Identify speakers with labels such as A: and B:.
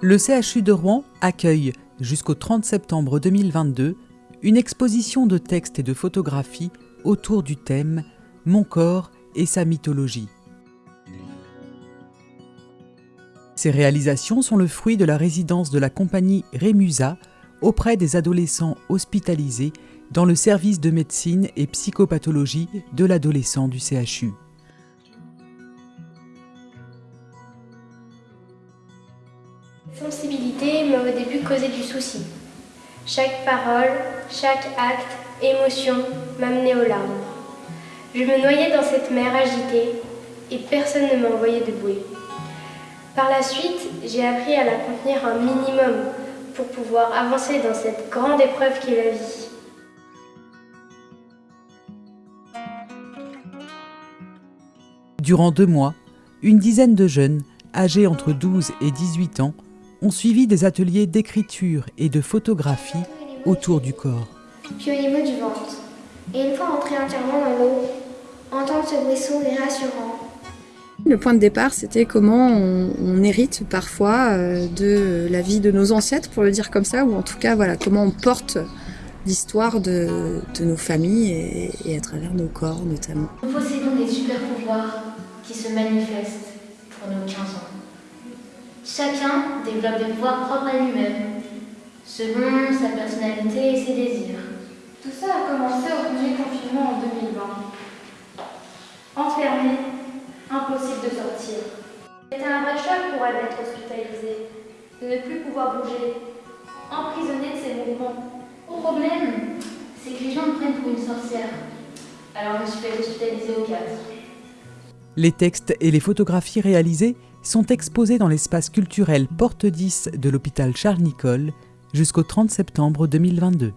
A: Le CHU de Rouen accueille, jusqu'au 30 septembre 2022, une exposition de textes et de photographies autour du thème Mon corps et sa mythologie. Ces réalisations sont le fruit de la résidence de la compagnie Rémusa auprès des adolescents hospitalisés dans le service de médecine et psychopathologie de l'adolescent du CHU.
B: Sensibilité m'a au début causé du souci. Chaque parole, chaque acte, émotion m'amenait aux larmes. Je me noyais dans cette mer agitée et personne ne m'envoyait de bouée. Par la suite, j'ai appris à la contenir un minimum pour pouvoir avancer dans cette grande épreuve qu'est la vie.
A: Durant deux mois, une dizaine de jeunes, âgés entre 12 et 18 ans, ont suivi des ateliers d'écriture et de photographie autour du corps.
B: Puis au niveau du ventre. Et une fois entré entièrement dans l'eau, entendre ce bruisseau est rassurant.
C: Le point de départ, c'était comment on, hérite parfois euh, de la vie de nos ancêtres, pour le dire comme ça, ou en tout cas, voilà, comment on porte l'histoire de, nos familles et, et, à travers nos corps notamment.
D: Nous possédons des super pouvoirs qui se manifestent pour nos 15 ans. Chacun développe des pouvoirs propres à lui-même, selon sa personnalité et ses désirs.
E: Tout ça a commencé au premier confinement en 2020. Enfermé, impossible de sortir. C'était un vrai choc pour elle d'être hospitalisée, de ne plus pouvoir bouger, emprisonnée de ses mouvements.
D: Le problème, c'est que les gens me prennent pour une sorcière. Alors je me suis fait hospitaliser au 4.
A: Les textes et les photographies réalisées sont exposés dans l'espace culturel Porte 10 de l'hôpital Charles-Nicolle jusqu'au 30 septembre 2022.